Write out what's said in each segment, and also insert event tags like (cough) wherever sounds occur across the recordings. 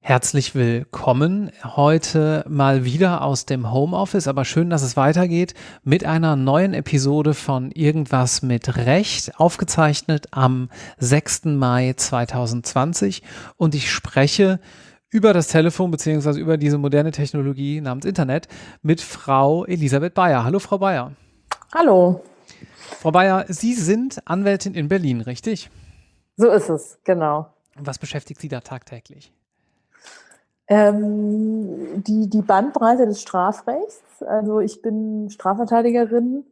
Herzlich willkommen heute mal wieder aus dem Homeoffice, aber schön, dass es weitergeht mit einer neuen Episode von Irgendwas mit Recht, aufgezeichnet am 6. Mai 2020 und ich spreche über das Telefon beziehungsweise über diese moderne Technologie namens Internet mit Frau Elisabeth Bayer. Hallo Frau Bayer. Hallo. Frau Bayer, Sie sind Anwältin in Berlin, richtig? So ist es, genau. Was beschäftigt Sie da tagtäglich? Ähm, die, die Bandbreite des Strafrechts. Also ich bin Strafverteidigerin,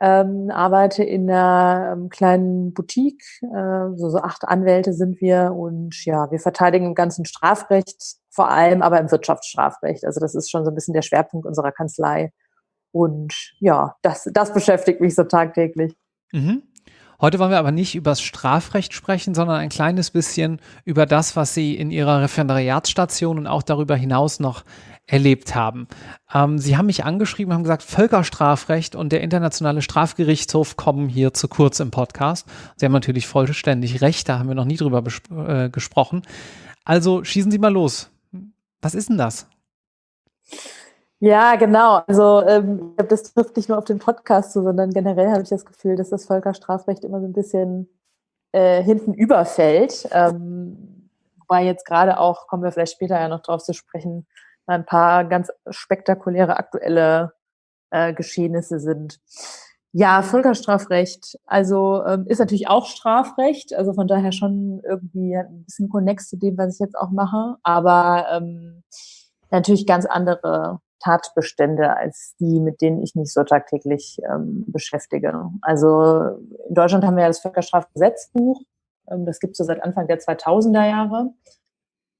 ähm, arbeite in einer ähm, kleinen Boutique. Äh, so, so acht Anwälte sind wir und ja, wir verteidigen im ganzen Strafrecht, vor allem aber im Wirtschaftsstrafrecht. Also das ist schon so ein bisschen der Schwerpunkt unserer Kanzlei. Und ja, das, das beschäftigt mich so tagtäglich. Mhm. Heute wollen wir aber nicht über das Strafrecht sprechen, sondern ein kleines bisschen über das, was Sie in Ihrer Referendariatsstation und auch darüber hinaus noch erlebt haben. Ähm, Sie haben mich angeschrieben, haben gesagt, Völkerstrafrecht und der Internationale Strafgerichtshof kommen hier zu kurz im Podcast. Sie haben natürlich vollständig recht, da haben wir noch nie drüber äh, gesprochen. Also schießen Sie mal los. Was ist denn das? Ja, genau. Also ähm, das trifft nicht nur auf den Podcast zu, sondern generell habe ich das Gefühl, dass das Völkerstrafrecht immer so ein bisschen äh, hinten überfällt. Ähm, wobei jetzt gerade auch, kommen wir vielleicht später ja noch drauf zu sprechen, ein paar ganz spektakuläre aktuelle äh, Geschehnisse sind. Ja, Völkerstrafrecht, also ähm, ist natürlich auch Strafrecht, also von daher schon irgendwie ein bisschen konnex zu dem, was ich jetzt auch mache, aber ähm, natürlich ganz andere Tatbestände als die, mit denen ich mich so tagtäglich ähm, beschäftige. Also in Deutschland haben wir ja das Völkerstrafgesetzbuch. Ähm, das gibt es so seit Anfang der 2000er Jahre.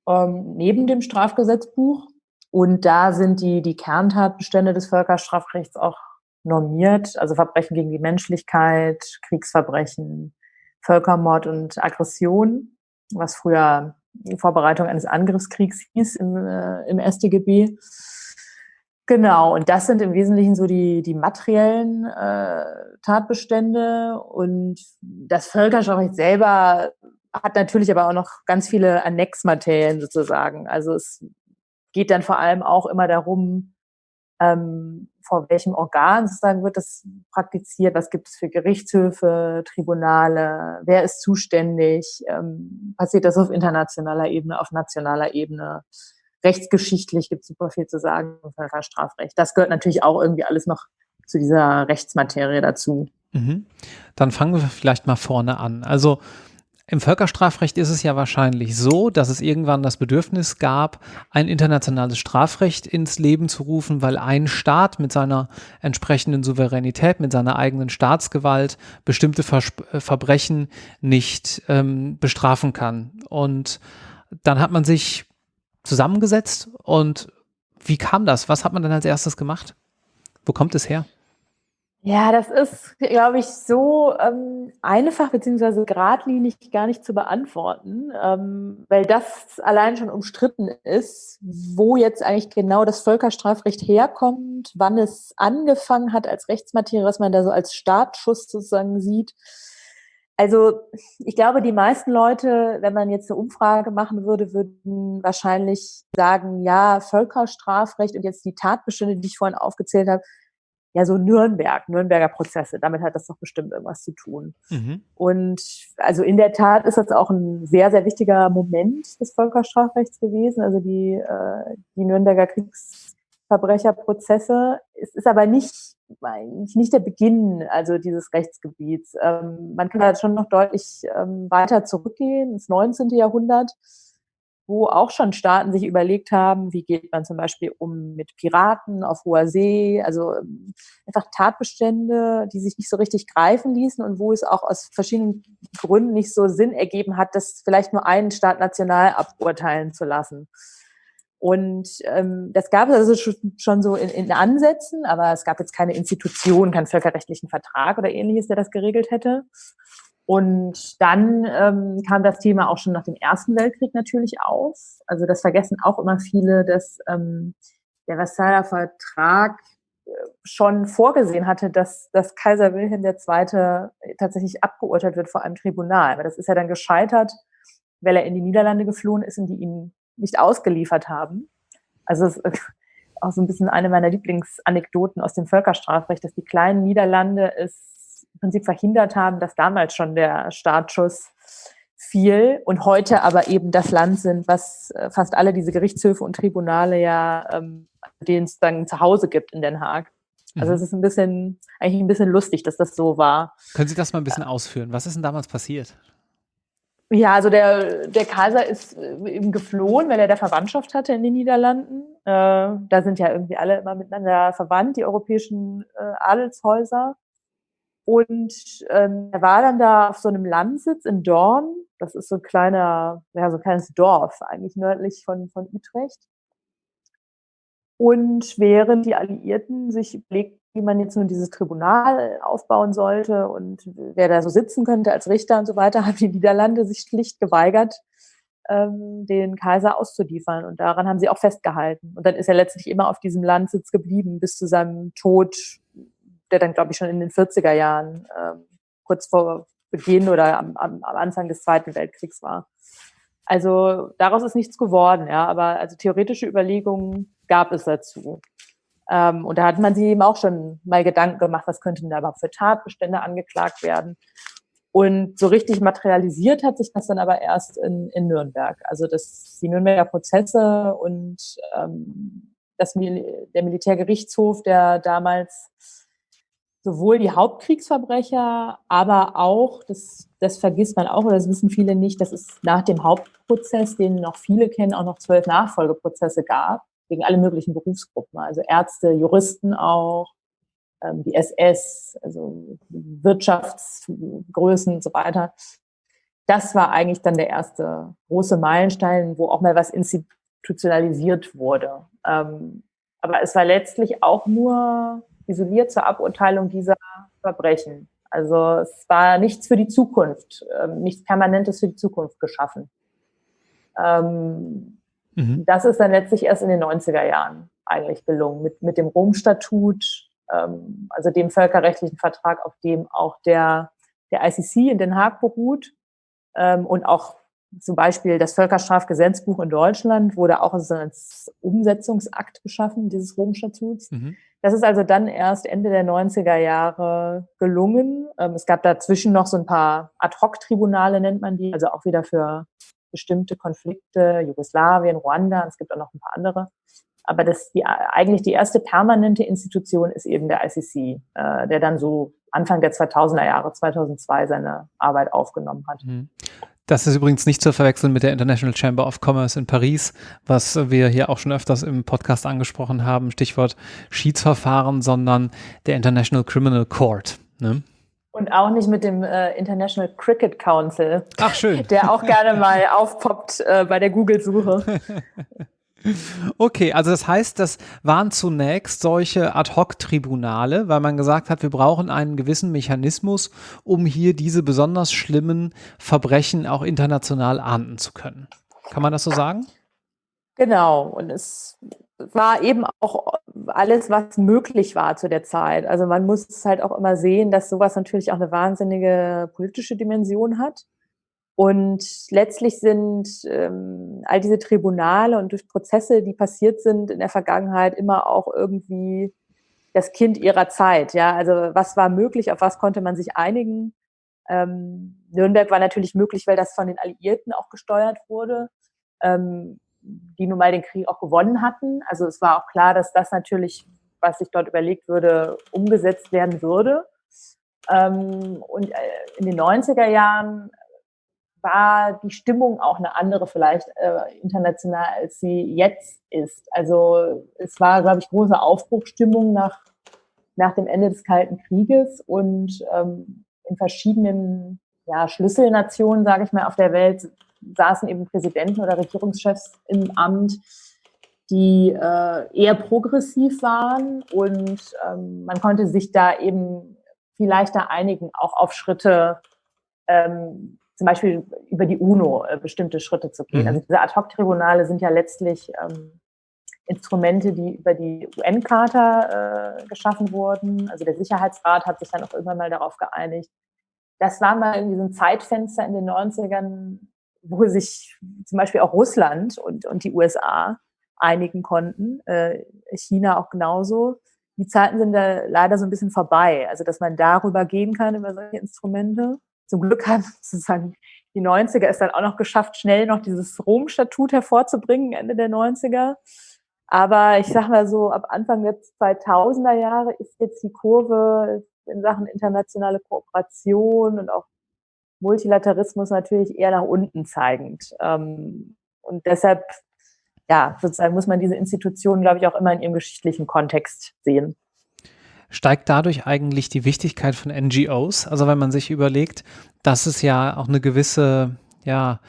Ähm, neben dem Strafgesetzbuch. Und da sind die, die Kerntatbestände des Völkerstrafrechts auch normiert. Also Verbrechen gegen die Menschlichkeit, Kriegsverbrechen, Völkermord und Aggression, was früher Vorbereitung eines Angriffskriegs hieß im, äh, im StGB. Genau, und das sind im Wesentlichen so die, die materiellen äh, Tatbestände. Und das Völkerstrafrecht selber hat natürlich aber auch noch ganz viele Annexmaterien sozusagen. Also es geht dann vor allem auch immer darum, ähm, vor welchem Organ sozusagen wird das praktiziert, was gibt es für Gerichtshöfe, Tribunale, wer ist zuständig, ähm, passiert das auf internationaler Ebene, auf nationaler Ebene rechtsgeschichtlich gibt es super viel zu sagen im Völkerstrafrecht. Das gehört natürlich auch irgendwie alles noch zu dieser Rechtsmaterie dazu. Mhm. Dann fangen wir vielleicht mal vorne an. Also im Völkerstrafrecht ist es ja wahrscheinlich so, dass es irgendwann das Bedürfnis gab, ein internationales Strafrecht ins Leben zu rufen, weil ein Staat mit seiner entsprechenden Souveränität, mit seiner eigenen Staatsgewalt bestimmte Vers äh, Verbrechen nicht ähm, bestrafen kann. Und dann hat man sich zusammengesetzt und wie kam das? Was hat man dann als erstes gemacht? Wo kommt es her? Ja, das ist, glaube ich, so ähm, einfach beziehungsweise geradlinig gar nicht zu beantworten, ähm, weil das allein schon umstritten ist, wo jetzt eigentlich genau das Völkerstrafrecht herkommt, wann es angefangen hat als Rechtsmaterie, was man da so als Startschuss sozusagen sieht. Also ich glaube, die meisten Leute, wenn man jetzt eine Umfrage machen würde, würden wahrscheinlich sagen, ja, Völkerstrafrecht und jetzt die Tatbestände, die ich vorhin aufgezählt habe, ja, so Nürnberg, Nürnberger Prozesse, damit hat das doch bestimmt irgendwas zu tun. Mhm. Und also in der Tat ist das auch ein sehr, sehr wichtiger Moment des Völkerstrafrechts gewesen, also die, äh, die Nürnberger Kriegsverbrecherprozesse. Es ist aber nicht eigentlich nicht der Beginn also dieses Rechtsgebiets. Ähm, man kann da schon noch deutlich ähm, weiter zurückgehen ins 19. Jahrhundert, wo auch schon Staaten sich überlegt haben, wie geht man zum Beispiel um mit Piraten auf hoher See, also ähm, einfach Tatbestände, die sich nicht so richtig greifen ließen und wo es auch aus verschiedenen Gründen nicht so Sinn ergeben hat, das vielleicht nur einen Staat national aburteilen zu lassen. Und ähm, das gab es also schon so in, in Ansätzen, aber es gab jetzt keine Institution, keinen völkerrechtlichen Vertrag oder ähnliches, der das geregelt hätte. Und dann ähm, kam das Thema auch schon nach dem Ersten Weltkrieg natürlich auf. Also das vergessen auch immer viele, dass ähm, der Versailler Vertrag schon vorgesehen hatte, dass, dass Kaiser Wilhelm II. tatsächlich abgeurteilt wird vor einem Tribunal. Aber das ist ja dann gescheitert, weil er in die Niederlande geflohen ist und die ihn nicht ausgeliefert haben. Also es ist auch so ein bisschen eine meiner Lieblingsanekdoten aus dem Völkerstrafrecht, dass die kleinen Niederlande es im Prinzip verhindert haben, dass damals schon der Startschuss fiel und heute aber eben das Land sind, was äh, fast alle diese Gerichtshöfe und Tribunale ja, ähm, denen es dann zu Hause gibt in Den Haag. Also mhm. es ist ein bisschen, eigentlich ein bisschen lustig, dass das so war. Können Sie das mal ein bisschen ausführen? Was ist denn damals passiert? Ja, also der, der Kaiser ist äh, eben geflohen, weil er der Verwandtschaft hatte in den Niederlanden. Äh, da sind ja irgendwie alle immer miteinander verwandt, die europäischen äh, Adelshäuser. Und ähm, er war dann da auf so einem Landsitz in Dorn. Das ist so ein kleiner, ja, so ein kleines Dorf, eigentlich nördlich von, von Utrecht. Und während die Alliierten sich überlegten, wie man jetzt nun dieses Tribunal aufbauen sollte und wer da so sitzen könnte als Richter und so weiter, (laughs) haben die Niederlande sich schlicht geweigert, ähm, den Kaiser auszuliefern. Und daran haben sie auch festgehalten. Und dann ist er letztlich immer auf diesem Landsitz geblieben bis zu seinem Tod, der dann, glaube ich, schon in den 40er Jahren, ähm, kurz vor Beginn oder am, am, am Anfang des Zweiten Weltkriegs war. Also daraus ist nichts geworden, ja, aber also theoretische Überlegungen gab es dazu. Ähm, und da hat man sich eben auch schon mal Gedanken gemacht, was könnten da überhaupt für Tatbestände angeklagt werden. Und so richtig materialisiert hat sich das dann aber erst in, in Nürnberg. Also das, die Nürnberger Prozesse und ähm, das, der Militärgerichtshof, der damals sowohl die Hauptkriegsverbrecher, aber auch, das, das vergisst man auch, oder das wissen viele nicht, dass es nach dem Hauptprozess, den noch viele kennen, auch noch zwölf Nachfolgeprozesse gab gegen alle möglichen Berufsgruppen, also Ärzte, Juristen auch, ähm, die SS, also Wirtschaftsgrößen und so weiter. Das war eigentlich dann der erste große Meilenstein, wo auch mal was institutionalisiert wurde. Ähm, aber es war letztlich auch nur isoliert zur Aburteilung dieser Verbrechen. Also es war nichts für die Zukunft, ähm, nichts Permanentes für die Zukunft geschaffen. Ähm, Mhm. Das ist dann letztlich erst in den 90er Jahren eigentlich gelungen, mit, mit dem Rom-Statut, ähm, also dem völkerrechtlichen Vertrag, auf dem auch der, der ICC in Den Haag beruht ähm, und auch zum Beispiel das Völkerstrafgesetzbuch in Deutschland wurde auch als Umsetzungsakt geschaffen, dieses Rom-Statuts. Mhm. Das ist also dann erst Ende der 90er Jahre gelungen. Ähm, es gab dazwischen noch so ein paar Ad-Hoc-Tribunale, nennt man die, also auch wieder für bestimmte Konflikte, Jugoslawien, Ruanda, es gibt auch noch ein paar andere. Aber das die, eigentlich die erste permanente Institution ist eben der ICC, äh, der dann so Anfang der 2000er Jahre, 2002, seine Arbeit aufgenommen hat. Das ist übrigens nicht zu verwechseln mit der International Chamber of Commerce in Paris, was wir hier auch schon öfters im Podcast angesprochen haben, Stichwort Schiedsverfahren, sondern der International Criminal Court. Ne? Und auch nicht mit dem äh, International Cricket Council. Ach, schön. (laughs) Der auch gerne mal aufpoppt äh, bei der Google-Suche. (laughs) Okay, also das heißt, das waren zunächst solche Ad-Hoc-Tribunale, weil man gesagt hat, wir brauchen einen gewissen Mechanismus, um hier diese besonders schlimmen Verbrechen auch international ahnden zu können. Kann man das so sagen? Genau. Und es war eben auch alles, was möglich war zu der Zeit. Also man muss halt auch immer sehen, dass sowas natürlich auch eine wahnsinnige politische Dimension hat. Und letztlich sind ähm, all diese Tribunale und durch Prozesse, die passiert sind in der Vergangenheit, immer auch irgendwie das Kind ihrer Zeit. Ja, also was war möglich, auf was konnte man sich einigen? Ähm, Nürnberg war natürlich möglich, weil das von den Alliierten auch gesteuert wurde. Ähm, die nun mal den Krieg auch gewonnen hatten. Also es war auch klar, dass das natürlich, was sich dort überlegt würde, umgesetzt werden würde. Ähm, und äh, in den 90er Jahren war die Stimmung auch eine andere vielleicht äh, international, als sie jetzt ist. Also es war, glaube ich, große Aufbruchstimmung nach, nach dem Ende des Kalten Krieges und ähm, in verschiedenen ja, Schlüsselnationen, sage ich mal, auf der Welt saßen eben Präsidenten oder Regierungschefs im Amt, die äh, eher progressiv waren und ähm, man konnte sich da eben viel leichter einigen, auch auf Schritte, ähm, zum Beispiel über die UNO äh, bestimmte Schritte zu gehen. Mhm. Also diese Ad-Hoc-Tribunale sind ja letztlich ähm, Instrumente, die über die UN-Charta äh, geschaffen wurden. Also der Sicherheitsrat hat sich dann auch irgendwann mal darauf geeinigt. Das war mal irgendwie so ein Zeitfenster in den 90ern, wo sich zum Beispiel auch Russland und, und die USA einigen konnten, äh, China auch genauso. Die Zeiten sind da leider so ein bisschen vorbei. Also, dass man darüber gehen kann, über solche Instrumente. Zum Glück haben (laughs) sozusagen die 90er es dann auch noch geschafft, schnell noch dieses Rom-Statut hervorzubringen, Ende der 90er. Aber ich sag mal so, ab Anfang der 2000er Jahre ist jetzt die Kurve in Sachen internationale Kooperation und auch Multilateralismus natürlich eher nach unten zeigend. Ähm, und deshalb, ja, sozusagen muss man diese Institutionen, glaube ich, auch immer in ihrem geschichtlichen Kontext sehen. Steigt dadurch eigentlich die Wichtigkeit von NGOs? Also wenn man sich überlegt, dass es ja auch eine gewisse, ja,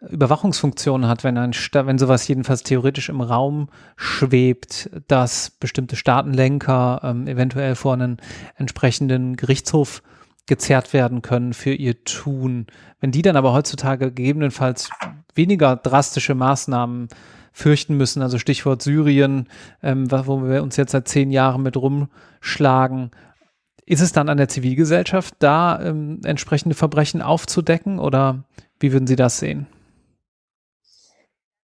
Überwachungsfunktion hat, wenn ein wenn sowas jedenfalls theoretisch im Raum schwebt, dass bestimmte Staatenlenker ähm, eventuell vor einen entsprechenden Gerichtshof gezerrt werden können für ihr Tun. Wenn die dann aber heutzutage gegebenenfalls weniger drastische Maßnahmen fürchten müssen, also Stichwort Syrien, ähm, wo wir uns jetzt seit zehn Jahren mit rumschlagen, ist es dann an der Zivilgesellschaft, da ähm, entsprechende Verbrechen aufzudecken oder wie würden Sie das sehen?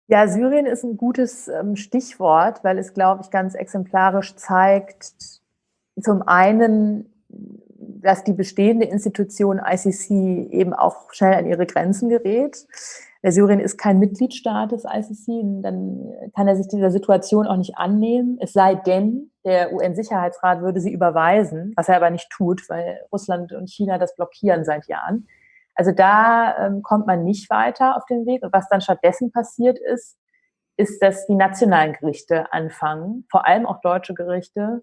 Ja, Syrien ist ein gutes ähm, Stichwort, weil es, glaube ich, ganz exemplarisch zeigt, zum einen, dass die bestehende Institution ICC eben auch schnell an ihre Grenzen gerät. Der Syrien ist kein Mitgliedstaat des ICC, dann kann er sich dieser Situation auch nicht annehmen, es sei denn, der UN-Sicherheitsrat würde sie überweisen, was er aber nicht tut, weil Russland und China das blockieren seit Jahren. Also da ähm, kommt man nicht weiter auf den Weg. Und was dann stattdessen passiert ist, ist, dass die nationalen Gerichte anfangen, vor allem auch deutsche Gerichte,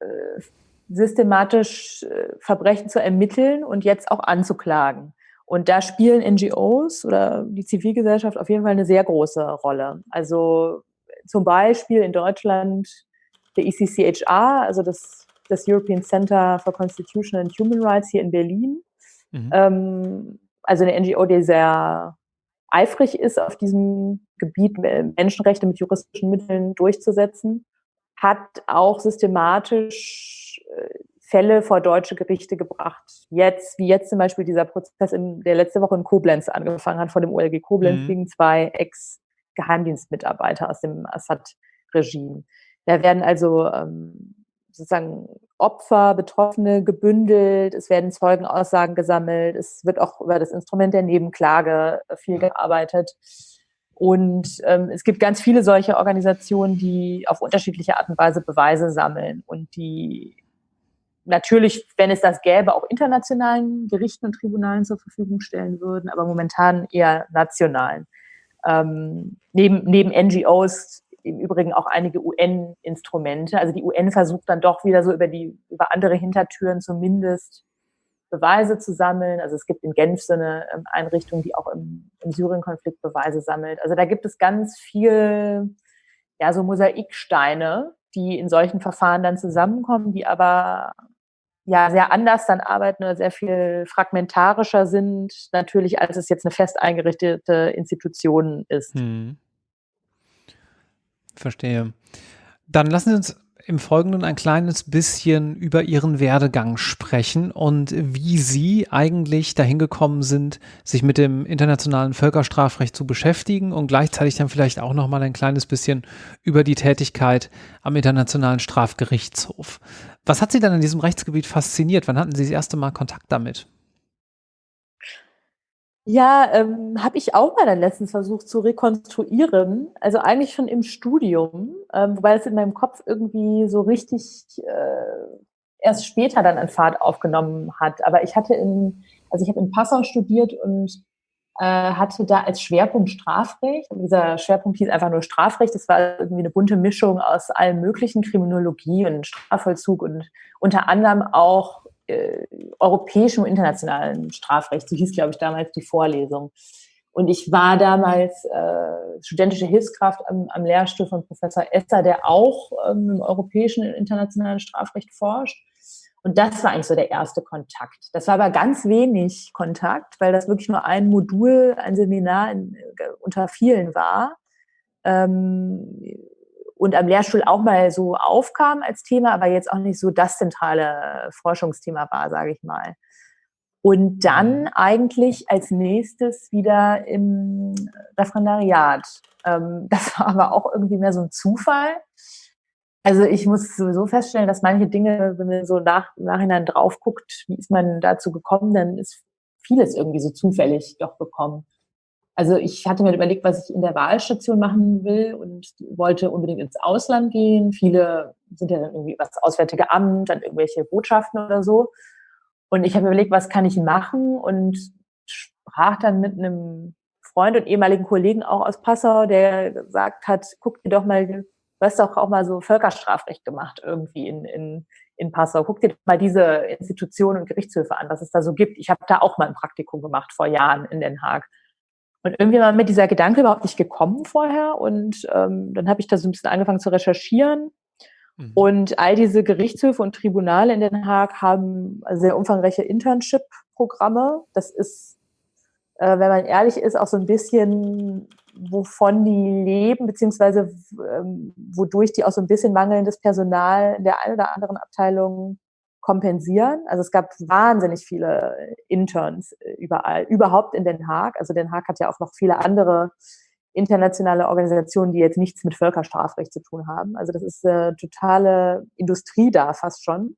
äh, systematisch äh, Verbrechen zu ermitteln und jetzt auch anzuklagen. Und da spielen NGOs oder die Zivilgesellschaft auf jeden Fall eine sehr große Rolle. Also zum Beispiel in Deutschland der ECCHR, also das, das European Center for Constitutional and Human Rights hier in Berlin, Mhm. Ähm, also eine NGO, die sehr eifrig ist, auf diesem Gebiet Menschenrechte mit juristischen Mitteln durchzusetzen, hat auch systematisch äh, Fälle vor deutsche Gerichte gebracht. Jetzt, wie jetzt zum Beispiel dieser Prozess, in, der letzte Woche in Koblenz angefangen hat, vor dem OLG Koblenz mhm. gegen zwei Ex-Geheimdienstmitarbeiter aus dem Assad-Regime. Da werden also ähm, sozusagen Opfer, Betroffene gebündelt, es werden Zeugenaussagen gesammelt, es wird auch über das Instrument der Nebenklage viel gearbeitet. Und ähm, es gibt ganz viele solche Organisationen, die auf unterschiedliche Art und Weise Beweise sammeln und die natürlich, wenn es das gäbe, auch internationalen Gerichten und Tribunalen zur Verfügung stellen würden, aber momentan eher nationalen. Ähm, neben, neben NGOs im Übrigen auch einige UN-Instrumente. Also die UN versucht dann doch wieder so über die, über andere Hintertüren zumindest Beweise zu sammeln. Also es gibt in Genf so eine ähm, Einrichtung, die auch im, im Syrien-Konflikt Beweise sammelt. Also da gibt es ganz viel, ja, so Mosaiksteine, die in solchen Verfahren dann zusammenkommen, die aber ja sehr anders dann arbeiten oder sehr viel fragmentarischer sind, natürlich, als es jetzt eine fest eingerichtete Institution ist. Hm. Verstehe. Dann lassen Sie uns im Folgenden ein kleines bisschen über Ihren Werdegang sprechen und wie Sie eigentlich dahin gekommen sind, sich mit dem internationalen Völkerstrafrecht zu beschäftigen und gleichzeitig dann vielleicht auch noch mal ein kleines bisschen über die Tätigkeit am Internationalen Strafgerichtshof. Was hat Sie dann in diesem Rechtsgebiet fasziniert? Wann hatten Sie das erste Mal Kontakt damit? Ja, ähm, habe ich auch mal dann letztens versucht zu rekonstruieren. Also eigentlich schon im Studium, ähm, wobei es in meinem Kopf irgendwie so richtig äh, erst später dann an Fahrt aufgenommen hat. Aber ich hatte in, also ich habe in Passau studiert und hatte da als Schwerpunkt Strafrecht. Und dieser Schwerpunkt hieß einfach nur Strafrecht. Das war irgendwie eine bunte Mischung aus allen möglichen Kriminologie und Strafvollzug und unter anderem auch äh, europäischem und internationalen Strafrecht. So hieß, glaube ich, damals die Vorlesung. Und ich war damals äh, studentische Hilfskraft am, am Lehrstuhl von Professor Esser, der auch ähm, im europäischen und internationalen Strafrecht forscht. Und das war eigentlich so der erste Kontakt. Das war aber ganz wenig Kontakt, weil das wirklich nur ein Modul, ein Seminar in, äh, unter vielen war. Ähm, und am Lehrstuhl auch mal so aufkam als Thema, aber jetzt auch nicht so das zentrale Forschungsthema war, sage ich mal. Und dann mhm. eigentlich als nächstes wieder im Referendariat. Ähm, (laughs) das war aber auch irgendwie mehr so ein Zufall. Also ich muss sowieso feststellen, dass manche Dinge, wenn man so nach, Nachhinein drauf guckt, wie ist man dazu gekommen, dann ist vieles irgendwie so zufällig doch gekommen. Also ich hatte mir überlegt, was ich in der Wahlstation machen will und wollte unbedingt ins Ausland gehen. Viele sind ja dann irgendwie was Auswärtige Amt, dann irgendwelche Botschaften oder so. Und ich habe mir überlegt, was kann ich machen und sprach dann mit einem Freund und ehemaligen Kollegen auch aus Passau, der gesagt hat, guck dir doch mal, du hast doch auch mal so Völkerstrafrecht gemacht irgendwie in, in, in Passau. Guck dir mal diese Institutionen und Gerichtshöfe an, was es da so gibt. Ich habe da auch mal ein Praktikum gemacht vor Jahren in Den Haag. Und irgendwie war mir dieser Gedanke überhaupt nicht gekommen vorher. Und ähm, dann habe ich da so ein bisschen angefangen zu recherchieren. Mhm. Und all diese Gerichtshöfe und Tribunale in Den Haag haben sehr umfangreiche Internship-Programme. Das ist, äh, wenn man ehrlich ist, auch so ein bisschen, wovon die leben, beziehungsweise ähm, wodurch die auch so ein bisschen mangelndes Personal in der einen oder anderen Abteilung kompensieren. Also es gab wahnsinnig viele Interns äh, überall, überhaupt in Den Haag. Also Den Haag hat ja auch noch viele andere internationale Organisationen, die jetzt nichts mit Völkerstrafrecht zu tun haben. Also das ist eine totale Industrie da fast schon.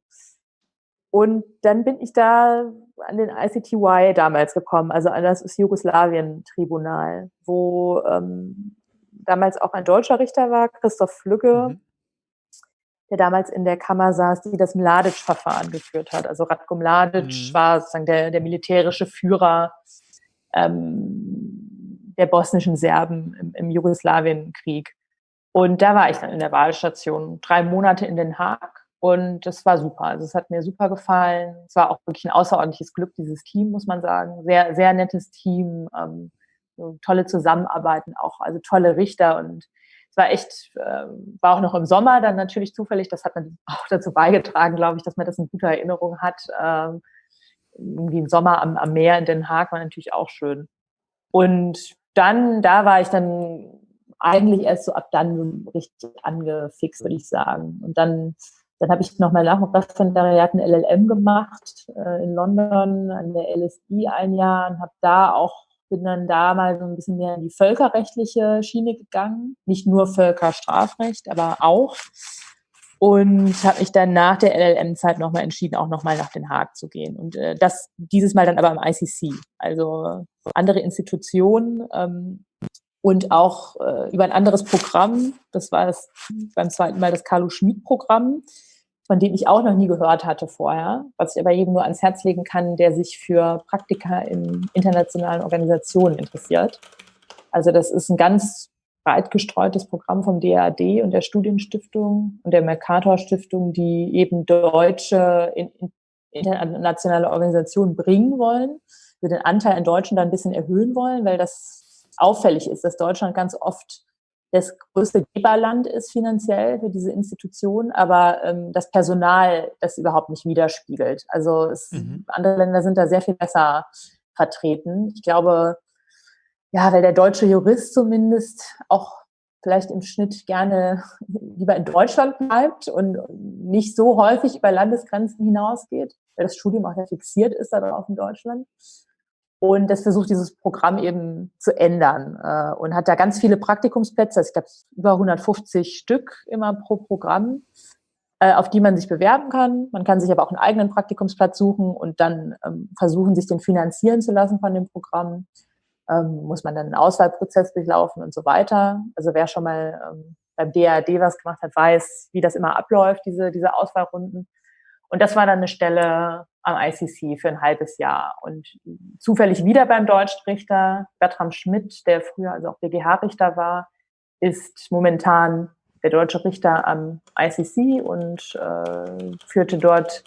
Und dann bin ich da an den ICTY damals gekommen, also an das Jugoslawien-Tribunal, wo ähm, damals auch ein deutscher Richter war, Christoph Flügge, mhm der damals in der Kammer saß, die das Mladic-Verfahren geführt hat. Also Ratko Mladic mhm. war sozusagen der, der militärische Führer ähm, der bosnischen Serben im, im Jugoslawienkrieg. Und da war ich dann in der Wahlstation, drei Monate in Den Haag. Und das war super. Also es hat mir super gefallen. Es war auch wirklich ein außerordentliches Glück, dieses Team, muss man sagen. Sehr, sehr nettes Team, ähm, tolle Zusammenarbeiten auch, also tolle Richter und war echt, äh, war auch noch im Sommer dann natürlich zufällig. Das hat man auch dazu beigetragen, glaube ich, dass man das in guter Erinnerung hat. Ähm, irgendwie ein Sommer am, am Meer in Den Haag war natürlich auch schön. Und dann, da war ich dann eigentlich erst so ab dann richtig angefixt, würde ich sagen. Und dann, dann habe ich noch mal nach dem Referendariat ein LLM gemacht äh, in London an der LSI ein Jahr und habe da auch bin dann da mal so ein bisschen mehr in die völkerrechtliche Schiene gegangen. Nicht nur Völkerstrafrecht, aber auch. Und habe mich dann nach der LLM-Zeit nochmal entschieden, auch nochmal nach Den Haag zu gehen. Und äh, das dieses Mal dann aber im ICC. Also andere Institutionen ähm, und auch äh, über ein anderes Programm. Das war das beim zweiten Mal das Carlo Schmid-Programm von dem ich auch noch nie gehört hatte vorher, was ich aber jedem nur ans Herz legen kann, der sich für Praktika in internationalen Organisationen interessiert. Also das ist ein ganz breit gestreutes Programm vom DAAD und der Studienstiftung und der Mercator Stiftung, die eben deutsche internationale Organisationen bringen wollen, wir den Anteil an Deutschen da ein bisschen erhöhen wollen, weil das auffällig ist, dass Deutschland ganz oft das größte Geberland ist finanziell für diese Institution, aber ähm, das Personal das überhaupt nicht widerspiegelt. Also es, mhm. andere Länder sind da sehr viel besser vertreten. Ich glaube, ja, weil der deutsche Jurist zumindest auch vielleicht im Schnitt gerne lieber in Deutschland bleibt und nicht so häufig über Landesgrenzen hinausgeht, weil das Studium auch ja fixiert ist darauf in Deutschland. Und das versucht dieses Programm eben zu ändern äh, und hat da ganz viele Praktikumsplätze, also ich glaube über 150 Stück immer pro Programm, äh, auf die man sich bewerben kann. Man kann sich aber auch einen eigenen Praktikumsplatz suchen und dann ähm, versuchen, sich den finanzieren zu lassen von dem Programm. Ähm, muss man dann einen Auswahlprozess durchlaufen und so weiter. Also wer schon mal ähm, beim DAD was gemacht hat, weiß, wie das immer abläuft, diese, diese Auswahlrunden. Und das war dann eine Stelle am ICC für ein halbes Jahr. Und zufällig wieder beim Deutschrichter Bertram Schmidt, der früher also auch BGH-Richter war, ist momentan der deutsche Richter am ICC und äh, führte dort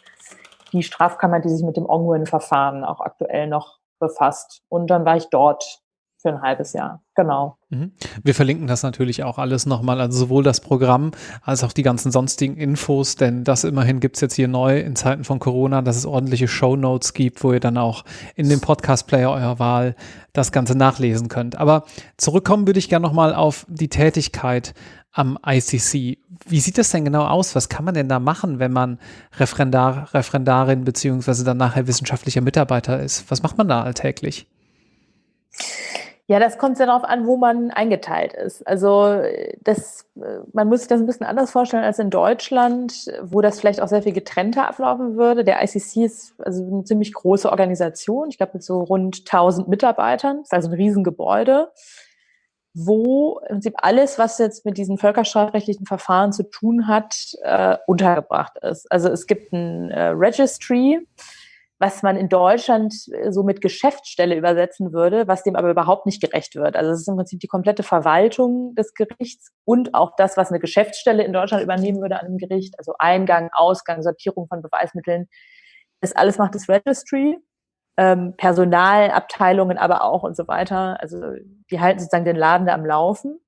die Strafkammer, die sich mit dem Ongwen-Verfahren auch aktuell noch befasst. Und dann war ich dort für ein halbes Jahr. Genau. Mhm. Wir verlinken das natürlich auch alles nochmal, also sowohl das Programm als auch die ganzen sonstigen Infos, denn das immerhin gibt es jetzt hier neu in Zeiten von Corona, dass es ordentliche Show Notes gibt, wo ihr dann auch in dem Podcast-Player eurer Wahl das Ganze nachlesen könnt. Aber zurückkommen würde ich gerne nochmal auf die Tätigkeit am ICC. Wie sieht das denn genau aus? Was kann man denn da machen, wenn man Referendar, Referendarin beziehungsweise dann nachher wissenschaftlicher Mitarbeiter ist? Was macht man da alltäglich? Ja, das kommt sehr darauf an, wo man eingeteilt ist. Also das, man muss sich das ein bisschen anders vorstellen als in Deutschland, wo das vielleicht auch sehr viel getrennter ablaufen würde. Der ICC ist also eine ziemlich große Organisation, ich glaube mit so rund 1000 Mitarbeitern, ist also ein Riesengebäude, wo im Prinzip alles, was jetzt mit diesen völkerstrafrechtlichen Verfahren zu tun hat, äh, untergebracht ist. Also es gibt ein äh, Registry, was man in Deutschland äh, so mit Geschäftsstelle übersetzen würde, was dem aber überhaupt nicht gerecht wird. Also es ist im Prinzip die komplette Verwaltung des Gerichts und auch das, was eine Geschäftsstelle in Deutschland übernehmen würde an einem Gericht, also Eingang, Ausgang, Sortierung von Beweismitteln. Das alles macht das Registry, ähm, Personalabteilungen aber auch und so weiter. Also die halten sozusagen den Laden da am Laufen.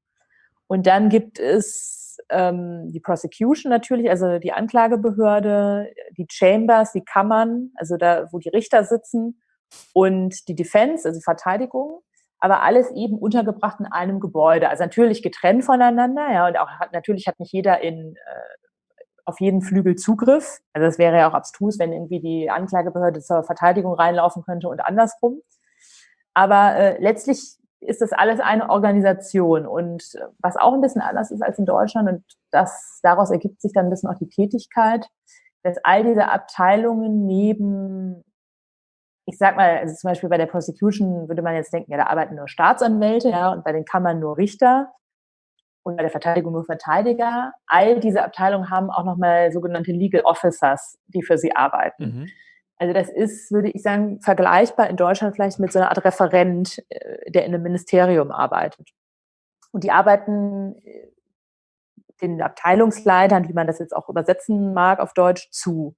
Und dann gibt es ähm, die Prosecution natürlich, also die Anklagebehörde, die Chambers, die Kammern, also da, wo die Richter sitzen und die Defense, also Verteidigung, aber alles eben untergebracht in einem Gebäude, also natürlich getrennt voneinander, ja, und auch hat, natürlich hat nicht jeder in äh, auf jeden Flügel Zugriff. Also das wäre ja auch abstrus, wenn irgendwie die Anklagebehörde zur Verteidigung reinlaufen könnte und andersrum. Aber äh, letztlich ist das alles eine Organisation. Und äh, was auch ein bisschen anders ist als in Deutschland, und das, daraus ergibt sich dann ein bisschen auch die Tätigkeit, dass all diese Abteilungen neben, ich sag mal, also zum Beispiel bei der Prosecution würde man jetzt denken, ja, da arbeiten nur Staatsanwälte, ja, und bei den Kammern nur Richter und bei der Verteidigung nur Verteidiger. All diese Abteilungen haben auch nochmal sogenannte Legal Officers, die für sie arbeiten. Mhm. Also das ist, würde ich sagen, vergleichbar in Deutschland vielleicht mit so einer Art Referent, äh, der in einem Ministerium arbeitet. Und die arbeiten äh, den Abteilungsleitern, wie man das jetzt auch übersetzen mag auf Deutsch, zu.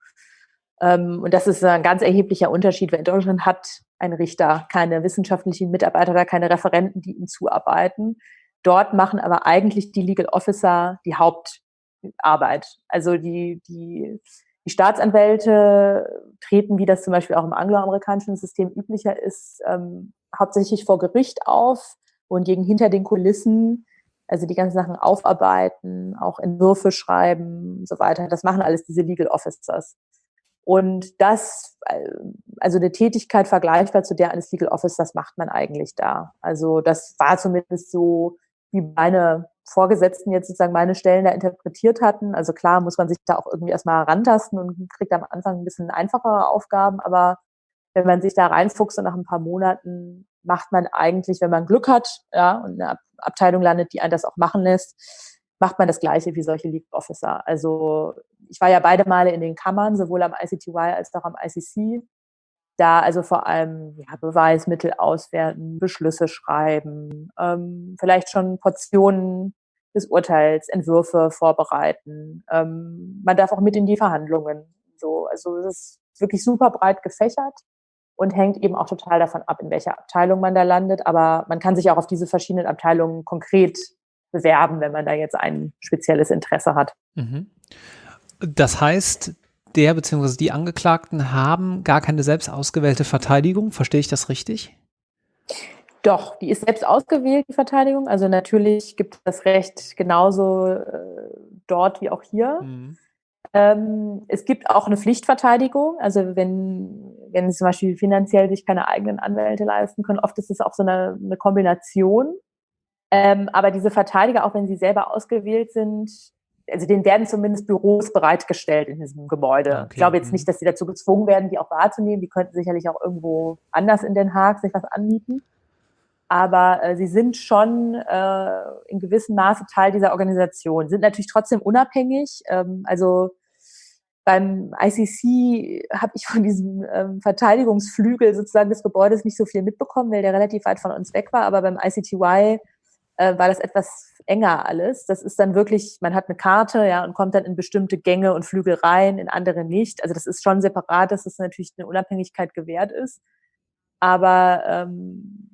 Ähm, und das ist ein ganz erheblicher Unterschied, weil in Deutschland hat ein Richter keine wissenschaftlichen Mitarbeiter oder keine Referenten, die ihm zuarbeiten. Dort machen aber eigentlich die Legal Officer die Hauptarbeit. Also die, die die Staatsanwälte treten, wie das zum Beispiel auch im angloamerikanischen System üblicher ist, ähm, hauptsächlich vor Gericht auf und gegen hinter den Kulissen, also die ganzen Sachen aufarbeiten, auch Entwürfe schreiben und so weiter. Das machen alles diese Legal Officers. Und das, äh, also eine Tätigkeit vergleichbar zu der eines Legal Officers macht man eigentlich da. Also das war zumindest so, wie meine Vorgesetzten jetzt sozusagen meine Stellen da interpretiert hatten. Also klar muss man sich da auch irgendwie erstmal rantasten und kriegt am Anfang ein bisschen einfachere Aufgaben, aber wenn man sich da reinfuchst und nach ein paar Monaten macht man eigentlich, wenn man Glück hat, ja, und eine Abteilung landet, die einen das auch machen lässt, macht man das Gleiche wie solche Lead Officer. Also ich war ja beide Male in den Kammern, sowohl am ICTY als auch am ICC da also vor allem ja, Beweismittel auswerten, Beschlüsse schreiben, ähm, vielleicht schon Portionen des Urteils, Entwürfe vorbereiten. Ähm, man darf auch mit in die Verhandlungen. So, also es ist wirklich super breit gefächert und hängt eben auch total davon ab, in welcher Abteilung man da landet. Aber man kann sich auch auf diese verschiedenen Abteilungen konkret bewerben, wenn man da jetzt ein spezielles Interesse hat. Mhm. Das heißt, der bzw. die Angeklagten haben gar keine selbst ausgewählte Verteidigung. Verstehe ich das richtig? Doch, die ist selbst ausgewählt, die Verteidigung. Also natürlich gibt es das Recht genauso äh, dort wie auch hier. Mhm. Ähm, es gibt auch eine Pflichtverteidigung. Also wenn, wenn sie zum Beispiel finanziell sich keine eigenen Anwälte leisten können, oft ist es auch so eine, eine Kombination. Ähm, aber diese Verteidiger, auch wenn sie selber ausgewählt sind, also denen werden zumindest Büros bereitgestellt in diesem Gebäude. Okay. Ich glaube jetzt mhm. nicht, dass sie dazu gezwungen werden, die auch wahrzunehmen. Die könnten sicherlich auch irgendwo anders in Den Haag sich was anmieten. Aber äh, sie sind schon äh, in gewissem Maße Teil dieser Organisation, sind natürlich trotzdem unabhängig. Ähm, also beim ICC habe ich von diesem ähm, Verteidigungsflügel sozusagen des Gebäudes nicht so viel mitbekommen, weil der relativ weit von uns weg war. Aber beim ICTY äh, war das etwas enger alles. Das ist dann wirklich, man hat eine Karte, ja, und kommt dann in bestimmte Gänge und Flügel rein, in andere nicht. Also das ist schon separat, dass es natürlich eine Unabhängigkeit gewährt ist. Aber ähm,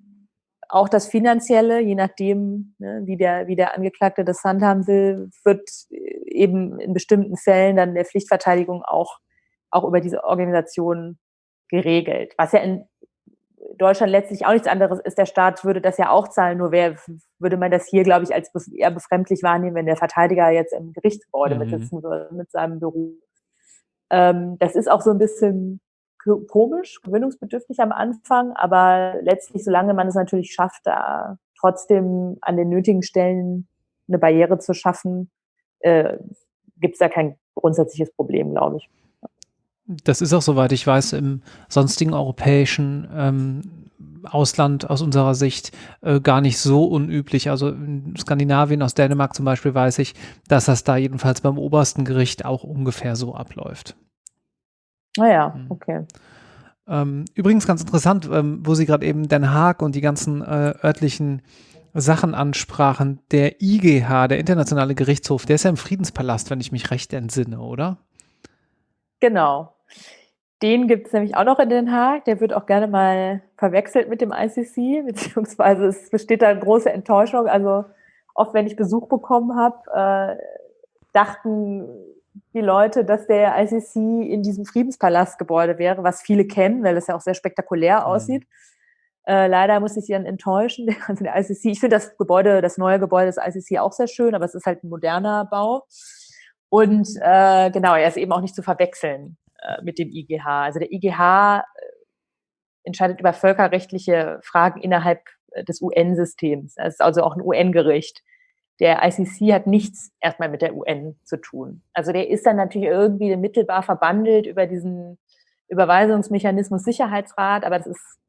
auch das Finanzielle, je nachdem, ne, wie, der, wie der Angeklagte das handhaben will, wird eben in bestimmten Fällen dann der Pflichtverteidigung auch, auch über diese Organisation geregelt. Was ja in Deutschland letztlich auch nichts anderes ist. Der Staat würde das ja auch zahlen, nur wer, würde man das hier, glaube ich, als eher befremdlich wahrnehmen, wenn der Verteidiger jetzt im Gerichtsgebäude mhm. sitzen würde mit seinem Büro. Ähm, das ist auch so ein bisschen komisch, gewöhnungsbedürftig am Anfang, aber letztlich, solange man es natürlich schafft, da trotzdem an den nötigen Stellen eine Barriere zu schaffen, äh, gibt es da kein grundsätzliches Problem, glaube ich. Das ist auch, soweit ich weiß, im sonstigen europäischen ähm, Ausland aus unserer Sicht äh, gar nicht so unüblich. Also in Skandinavien, aus Dänemark zum Beispiel, weiß ich, dass das da jedenfalls beim obersten Gericht auch ungefähr so abläuft. Naja, ah mhm. okay. Ähm, übrigens ganz interessant, ähm, wo Sie gerade eben Den Haag und die ganzen äh, örtlichen Sachen ansprachen. Der IGH, der Internationale Gerichtshof, der ist ja im Friedenspalast, wenn ich mich recht entsinne, oder? Genau. Den gibt es nämlich auch noch in Den Haag. Der wird auch gerne mal verwechselt mit dem ICC, (laughs) beziehungsweise es besteht da eine große Enttäuschung. Also oft, wenn ich Besuch bekommen habe, äh, dachten die Leute, dass der ICC in diesem Friedenspalastgebäude wäre, was viele kennen, weil es ja auch sehr spektakulär mhm. aussieht. Äh, leider muss ich sie dann enttäuschen. Also (laughs) der ICC, ich finde das Gebäude, das neue Gebäude des ICC auch sehr schön, aber es ist halt ein moderner Bau. Und äh, genau, er ist eben auch nicht zu verwechseln mit dem IGH. Also der IGH äh, entscheidet über völkerrechtliche Fragen innerhalb äh, des UN-Systems. Es ist also auch ein UN-Gericht. Der ICC hat nichts erstmal mit der UN zu tun. Also der ist dann natürlich irgendwie mittelbar verbandelt über diesen Überweisungsmechanismus Sicherheitsrat, aber das ist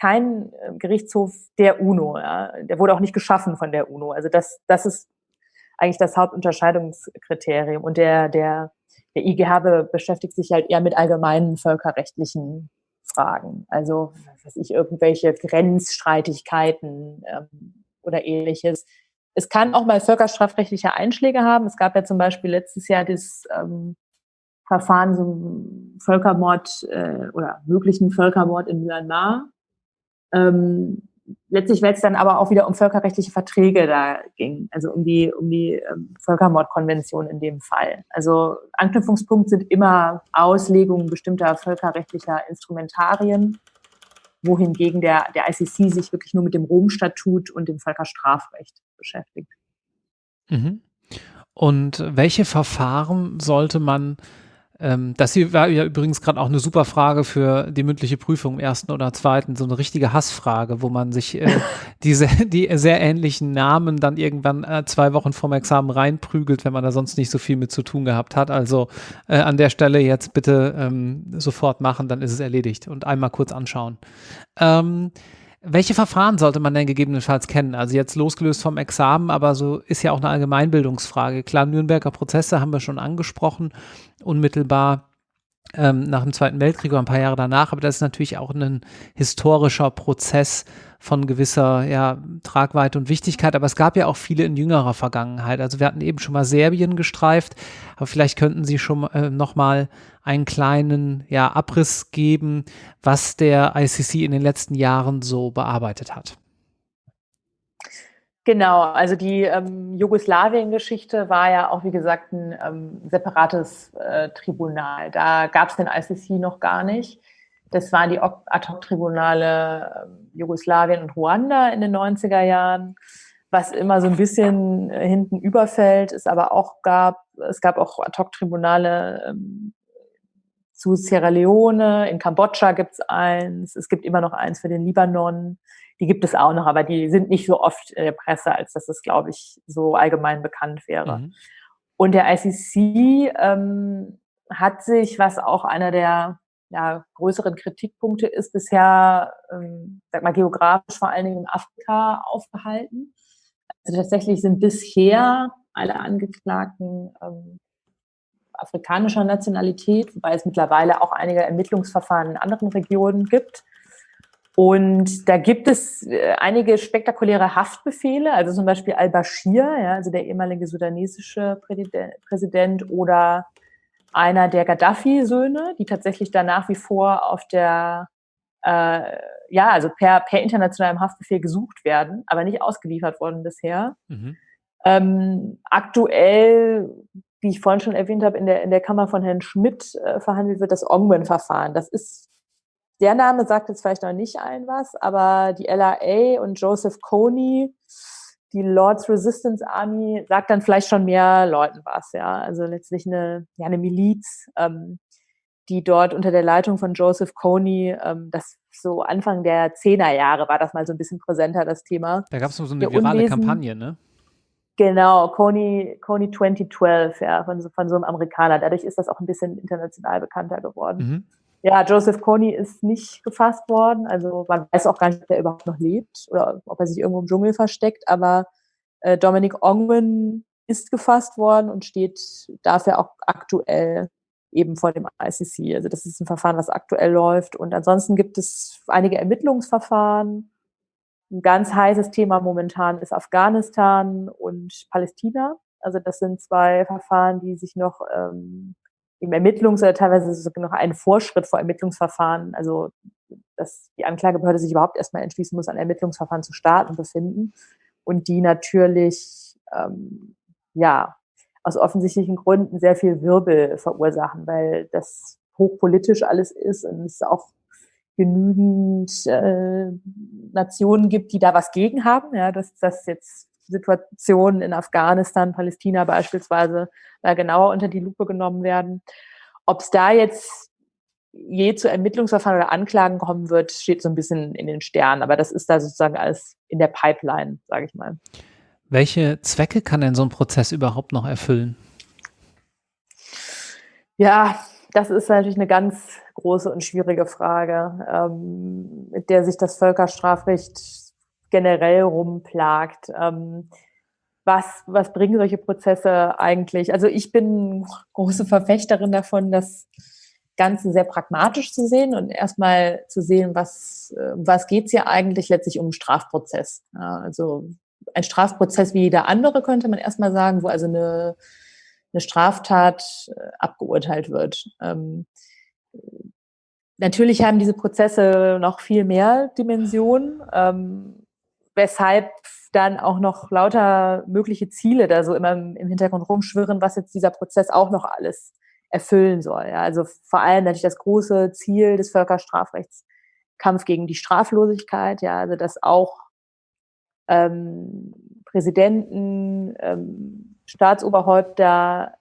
kein Gerichtshof der UNO. Ja. Der wurde auch nicht geschaffen von der UNO. Also das, das ist eigentlich das Hauptunterscheidungskriterium. Und der, der, der IGH beschäftigt sich halt eher mit allgemeinen völkerrechtlichen Fragen. Also, was ich, irgendwelche Grenzstreitigkeiten ähm, oder ähnliches. Es kann auch mal völkerstrafrechtliche Einschläge haben. Es gab ja zum Beispiel letztes Jahr das ähm, Verfahren zum Völkermord äh, oder möglichen Völkermord in Myanmar. Ähm, letztlich, weil es dann aber auch wieder um völkerrechtliche Verträge da ging, also um die, um die ähm, Völkermordkonvention in dem Fall. Also Anknüpfungspunkt sind immer Auslegungen bestimmter völkerrechtlicher Instrumentarien, wohingegen der, der ICC sich wirklich nur mit dem Rom-Statut und dem Völkerstrafrecht beschäftigt. Mhm. Und welche Verfahren sollte man ähm, das hier war ja übrigens gerade auch eine super Frage für die mündliche Prüfung im ersten oder zweiten, so eine richtige Hassfrage, wo man sich äh, (laughs) diese, die sehr ähnlichen Namen dann irgendwann äh, zwei Wochen vorm Examen reinprügelt, wenn man da sonst nicht so viel mit zu tun gehabt hat. Also äh, an der Stelle jetzt bitte ähm, sofort machen, dann ist es erledigt und einmal kurz anschauen. Ähm, welche Verfahren sollte man denn gegebenenfalls kennen? Also jetzt losgelöst vom Examen, aber so ist ja auch eine Allgemeinbildungsfrage. Klar, Nürnberger Prozesse haben wir schon angesprochen, unmittelbar ähm, nach dem Zweiten Weltkrieg oder ein paar Jahre danach, aber das ist natürlich auch ein historischer Prozess von gewisser ja, Tragweite und Wichtigkeit, aber es gab ja auch viele in jüngerer Vergangenheit. Also wir hatten eben schon mal Serbien gestreift, aber vielleicht könnten Sie schon äh, noch mal einen kleinen ja, Abriss geben, was der ICC in den letzten Jahren so bearbeitet hat. Genau, also die ähm, Jugoslawien-Geschichte war ja auch, wie gesagt, ein ähm, separates äh, Tribunal. Da gab es den ICC noch gar nicht. Das waren die Ad-Hoc-Tribunale äh, Jugoslawien und Ruanda in den 90er Jahren. Was immer so ein bisschen äh, hinten überfällt, es aber auch gab, es gab auch Ad-Hoc-Tribunale ähm, zu Sierra Leone, in Kambodscha gibt es eins, es gibt immer noch eins für den Libanon. Die gibt es auch noch, aber die sind nicht so oft in der Presse, als dass es, glaube ich, so allgemein bekannt wäre. Mhm. Und der ICC ähm, hat sich, was auch einer der ja, größeren Kritikpunkte ist bisher, ähm, sag mal, geografisch vor allen Dingen in Afrika aufgehalten. Also tatsächlich sind bisher alle Angeklagten ähm, afrikanischer Nationalität, wobei es mittlerweile auch einige Ermittlungsverfahren in anderen Regionen gibt. Und da gibt es äh, einige spektakuläre Haftbefehle, also zum Beispiel al-Bashir, ja, also der ehemalige sudanesische Präsident oder einer der Gaddafi-Söhne, die tatsächlich da nach wie vor auf der, äh, ja, also per, per internationalem Haftbefehl gesucht werden, aber nicht ausgeliefert worden bisher. Mhm. Ähm, aktuell, wie ich vorhin schon erwähnt habe, in der, in der Kammer von Herrn Schmidt äh, verhandelt wird das Ongwen-Verfahren. Das ist der Name sagt jetzt vielleicht noch nicht allen was, aber die LRA und Joseph Kony, die Lord's Resistance Army, sagt dann vielleicht schon mehr Leuten was, ja. Also letztlich eine, ja, eine Miliz, ähm, die dort unter der Leitung von Joseph Kony, ähm, das so Anfang der Zehnerjahre war das mal so ein bisschen präsenter, das Thema. Da gab es so eine virale Unwesen, Kampagne, ne? Genau, Kony, Kony 2012, ja, von so, von so einem Amerikaner. Dadurch ist das auch ein bisschen international bekannter geworden. Mhm. Ja, Joseph Kony ist nicht gefasst worden. Also man weiß auch gar nicht, ob er überhaupt noch lebt oder ob er sich irgendwo im Dschungel versteckt. Aber äh, Dominic Ongwen ist gefasst worden und steht dafür auch aktuell eben vor dem ICC. Also das ist ein Verfahren, was aktuell läuft. Und ansonsten gibt es einige Ermittlungsverfahren. Ein ganz heißes Thema momentan ist Afghanistan und Palästina. Also das sind zwei Verfahren, die sich noch ähm, im Ermittlungs- oder teilweise sogar noch einen Vorschritt vor Ermittlungsverfahren, also dass die Anklagebehörde sich überhaupt erstmal entschließen muss, ein Ermittlungsverfahren zu starten, befinden. Und die natürlich, ähm, ja, aus offensichtlichen Gründen sehr viel Wirbel verursachen, weil das hochpolitisch alles ist und es auch genügend äh, Nationen gibt, die da was gegen haben, ja, dass das jetzt Situationen in Afghanistan, Palästina beispielsweise da genauer unter die Lupe genommen werden. Ob es da jetzt je zu Ermittlungsverfahren oder Anklagen kommen wird, steht so ein bisschen in den Sternen. Aber das ist da sozusagen alles in der Pipeline, sage ich mal. Welche Zwecke kann denn so ein Prozess überhaupt noch erfüllen? Ja, das ist natürlich eine ganz große und schwierige Frage, ähm, mit der sich das Völkerstrafrecht generell rumplagt. Ähm, was, was bringen solche Prozesse eigentlich? Also ich bin große Verfechterin davon, das Ganze sehr pragmatisch zu sehen und erstmal zu sehen, was, äh, was geht es hier eigentlich letztlich um Strafprozess. Ja, also ein Strafprozess wie jeder andere, könnte man erstmal sagen, wo also eine, eine Straftat äh, abgeurteilt wird. Ähm, natürlich haben diese Prozesse noch viel mehr Dimensionen. Ähm, weshalb dann auch noch lauter mögliche Ziele da so immer im Hintergrund rumschwirren, was jetzt dieser Prozess auch noch alles erfüllen soll. Ja, also vor allem natürlich das große Ziel des Völkerstrafrechts, Kampf gegen die Straflosigkeit, ja, also dass auch ähm, Präsidenten, ähm, Staatsoberhäupter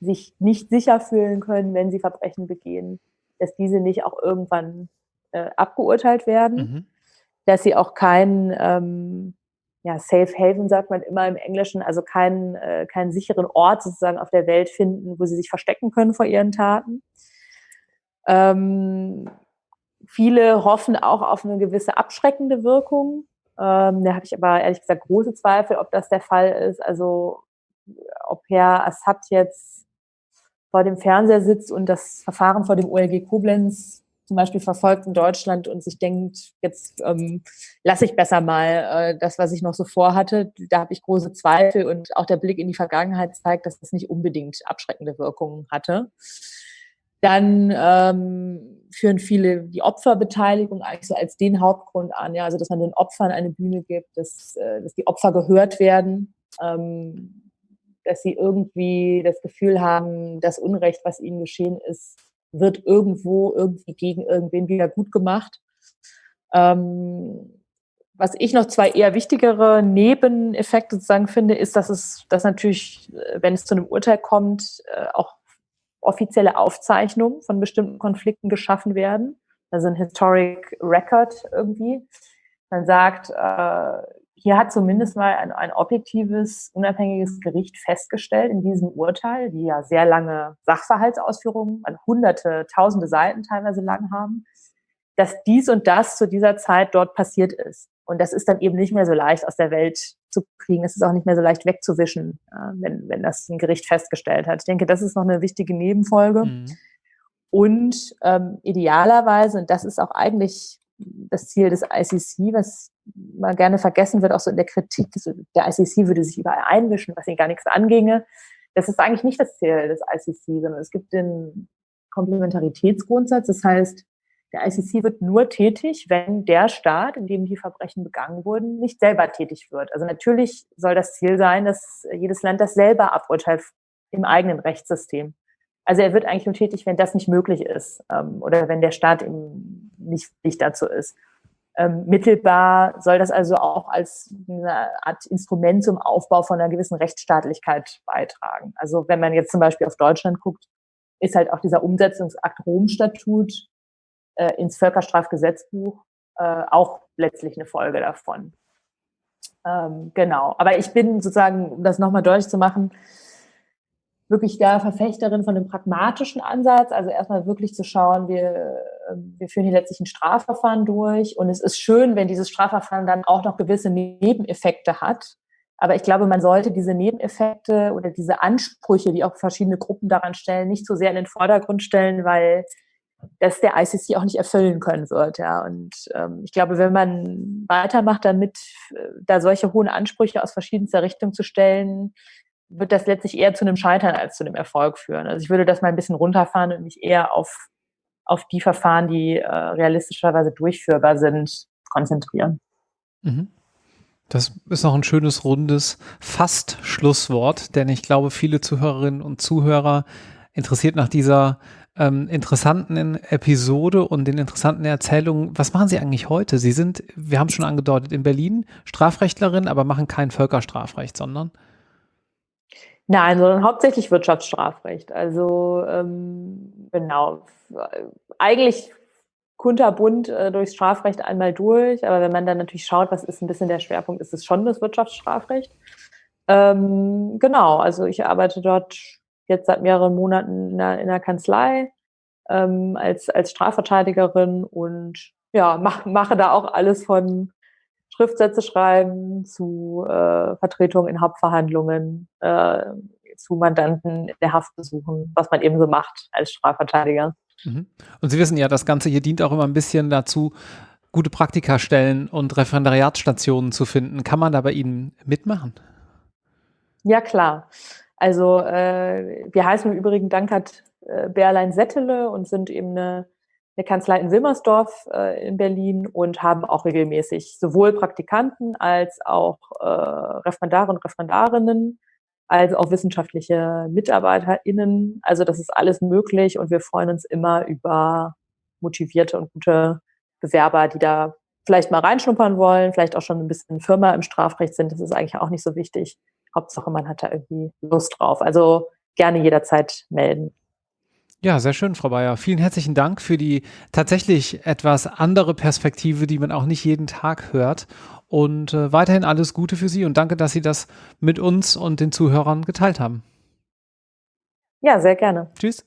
sich nicht sicher fühlen können, wenn sie Verbrechen begehen, dass diese nicht auch irgendwann äh, abgeurteilt werden. Mhm dass sie auch keinen ähm, ja, Safe Haven, sagt man immer im Englischen, also keinen, äh, keinen sicheren Ort sozusagen auf der Welt finden, wo sie sich verstecken können vor ihren Taten. Ähm, viele hoffen auch auf eine gewisse abschreckende Wirkung. Ähm, da habe ich aber ehrlich gesagt große Zweifel, ob das der Fall ist. Also ob Herr Assad jetzt vor dem Fernseher sitzt und das Verfahren vor dem OLG Koblenz zum Beispiel verfolgt in Deutschland und sich denkt, jetzt ähm, lasse ich besser mal äh, das, was ich noch so vorhatte, da habe ich große Zweifel und auch der Blick in die Vergangenheit zeigt, dass das nicht unbedingt abschreckende Wirkungen hatte. Dann ähm, führen viele die Opferbeteiligung eigentlich so als den Hauptgrund an, ja, also dass man den Opfern eine Bühne gibt, dass, äh, dass die Opfer gehört werden, ähm, dass sie irgendwie das Gefühl haben, das Unrecht, was ihnen geschehen ist, wird irgendwo irgendwie gegen irgendwen wieder gut gemacht. Ähm, was ich noch zwei eher wichtigere Nebeneffekte sozusagen finde, ist, dass es, dass natürlich, äh, wenn es zu einem Urteil kommt, äh, auch offizielle Aufzeichnungen von bestimmten Konflikten geschaffen werden. Also ein Historic Record irgendwie. Man sagt, äh, hier hat zumindest mal ein, ein objektives, unabhängiges Gericht festgestellt in diesem Urteil, die ja sehr lange Sachverhaltsausführungen, also hunderte, tausende Seiten teilweise lang haben, dass dies und das zu dieser Zeit dort passiert ist. Und das ist dann eben nicht mehr so leicht aus der Welt zu kriegen. Es ist auch nicht mehr so leicht wegzuwischen, wenn, wenn das ein Gericht festgestellt hat. Ich denke, das ist noch eine wichtige Nebenfolge. Mhm. Und ähm, idealerweise, und das ist auch eigentlich das Ziel des ICC, was mal gerne vergessen wird, auch so in der Kritik, der ICC würde sich überall einmischen, was ihnen gar nichts anginge. Das ist eigentlich nicht das Ziel des ICC, sondern es gibt den Komplementaritätsgrundsatz. Das heißt, der ICC wird nur tätig, wenn der Staat, in dem die Verbrechen begangen wurden, nicht selber tätig wird. Also natürlich soll das Ziel sein, dass jedes Land das selber aburteilt im eigenen Rechtssystem. Also er wird eigentlich nur tätig, wenn das nicht möglich ist ähm, oder wenn der Staat im nicht, nicht dazu ist. Ähm, mittelbar soll das also auch als eine Art Instrument zum Aufbau von einer gewissen Rechtsstaatlichkeit beitragen. Also wenn man jetzt zum Beispiel auf Deutschland guckt, ist halt auch dieser Umsetzungsakt Rom-Statut äh, ins Völkerstrafgesetzbuch äh, auch letztlich eine Folge davon. Ähm, genau. Aber ich bin sozusagen, um das nochmal deutlich zu machen, wirklich der Verfechterin von dem pragmatischen Ansatz, also erstmal wirklich zu schauen, wir, ähm, wir führen hier letztlich ein Strafverfahren durch und es ist schön, wenn dieses Strafverfahren dann auch noch gewisse Nebeneffekte hat. Aber ich glaube, man sollte diese Nebeneffekte oder diese Ansprüche, die auch verschiedene Gruppen daran stellen, nicht so sehr in den Vordergrund stellen, weil das der ICC auch nicht erfüllen können wird. Ja. Und ähm, ich glaube, wenn man weitermacht damit, äh, da solche hohen Ansprüche aus verschiedenster Richtung zu stellen, wird das letztlich eher zu einem Scheitern als zu einem Erfolg führen. Also ich würde das mal ein bisschen runterfahren und mich eher auf, auf die Verfahren, die äh, realistischerweise durchführbar sind, konzentrieren. Mhm. Das ist noch ein schönes, rundes Fast-Schlusswort, denn ich glaube, viele Zuhörerinnen und Zuhörer interessiert nach dieser ähm, interessanten Episode und den interessanten Erzählungen. Was machen Sie eigentlich heute? Sie sind, wir haben es schon angedeutet, in Berlin Strafrechtlerin, aber machen kein Völkerstrafrecht, sondern Nein, sondern hauptsächlich Wirtschaftsstrafrecht. Also ähm, genau, eigentlich kunterbunt äh, durchs Strafrecht einmal durch, aber wenn man dann natürlich schaut, was ist ein bisschen der Schwerpunkt, ist es schon das Wirtschaftsstrafrecht. Ähm, genau, also ich arbeite dort jetzt seit mehreren Monaten in der, in der Kanzlei ähm, als, als Strafverteidigerin und ja, mach, mache da auch alles von Schriftsätze schreiben, zu äh, Vertretungen in Hauptverhandlungen, äh, zu Mandanten der Haft besuchen, was man eben so macht als Strafverteidiger. Mhm. Und Sie wissen ja, das Ganze hier dient auch immer ein bisschen dazu, gute Praktikastellen und Referendariatsstationen zu finden. Kann man da bei Ihnen mitmachen? Ja, klar. Also äh, wir heißen im Übrigen Dankert äh, Berlein Settele und sind eben eine eine Kanzlei in Wilmersdorf äh, in Berlin und haben auch regelmäßig sowohl Praktikanten als auch äh, Referendare und Referendarinnen, als auch wissenschaftliche MitarbeiterInnen. Also das ist alles möglich und wir freuen uns immer über motivierte und gute Bewerber, die da vielleicht mal reinschnuppern wollen, vielleicht auch schon ein bisschen Firma im Strafrecht sind. Das ist eigentlich auch nicht so wichtig. Hauptsache, man hat da irgendwie Lust drauf. Also gerne jederzeit melden. Ja, sehr schön, Frau Bayer. Vielen herzlichen Dank für die tatsächlich etwas andere Perspektive, die man auch nicht jeden Tag hört. Und äh, weiterhin alles Gute für Sie und danke, dass Sie das mit uns und den Zuhörern geteilt haben. Ja, sehr gerne. Tschüss.